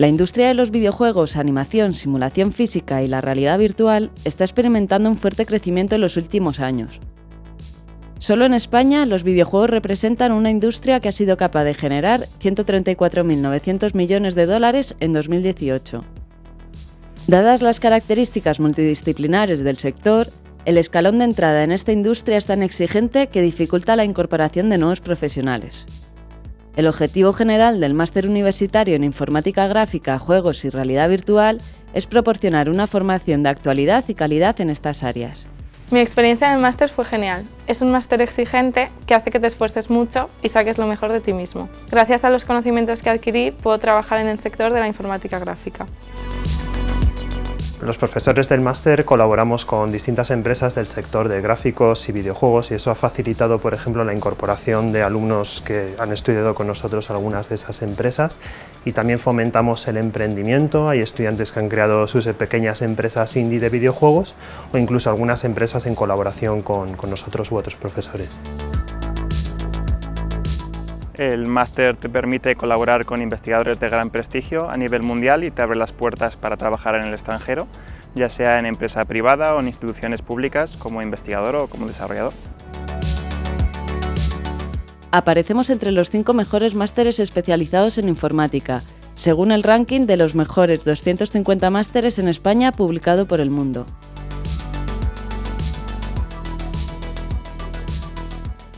La industria de los videojuegos, animación, simulación física y la realidad virtual está experimentando un fuerte crecimiento en los últimos años. Solo en España, los videojuegos representan una industria que ha sido capaz de generar 134.900 millones de dólares en 2018. Dadas las características multidisciplinares del sector, el escalón de entrada en esta industria es tan exigente que dificulta la incorporación de nuevos profesionales. El objetivo general del máster universitario en informática gráfica, juegos y realidad virtual es proporcionar una formación de actualidad y calidad en estas áreas. Mi experiencia en el máster fue genial. Es un máster exigente que hace que te esfuerces mucho y saques lo mejor de ti mismo. Gracias a los conocimientos que adquirí, puedo trabajar en el sector de la informática gráfica. Los profesores del máster colaboramos con distintas empresas del sector de gráficos y videojuegos y eso ha facilitado, por ejemplo, la incorporación de alumnos que han estudiado con nosotros algunas de esas empresas y también fomentamos el emprendimiento. Hay estudiantes que han creado sus pequeñas empresas indie de videojuegos o incluso algunas empresas en colaboración con, con nosotros u otros profesores. El máster te permite colaborar con investigadores de gran prestigio a nivel mundial y te abre las puertas para trabajar en el extranjero, ya sea en empresa privada o en instituciones públicas como investigador o como desarrollador. Aparecemos entre los cinco mejores másteres especializados en informática, según el ranking de los mejores 250 másteres en España publicado por El Mundo.